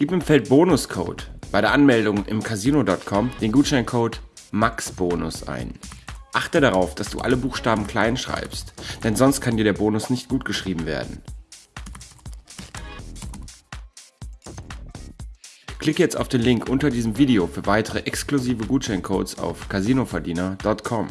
Gib im Feld Bonuscode bei der Anmeldung im Casino.com den Gutscheincode MAXBONUS ein. Achte darauf, dass du alle Buchstaben klein schreibst, denn sonst kann dir der Bonus nicht gut geschrieben werden. Klick jetzt auf den Link unter diesem Video für weitere exklusive Gutscheincodes auf casinoverdiener.com.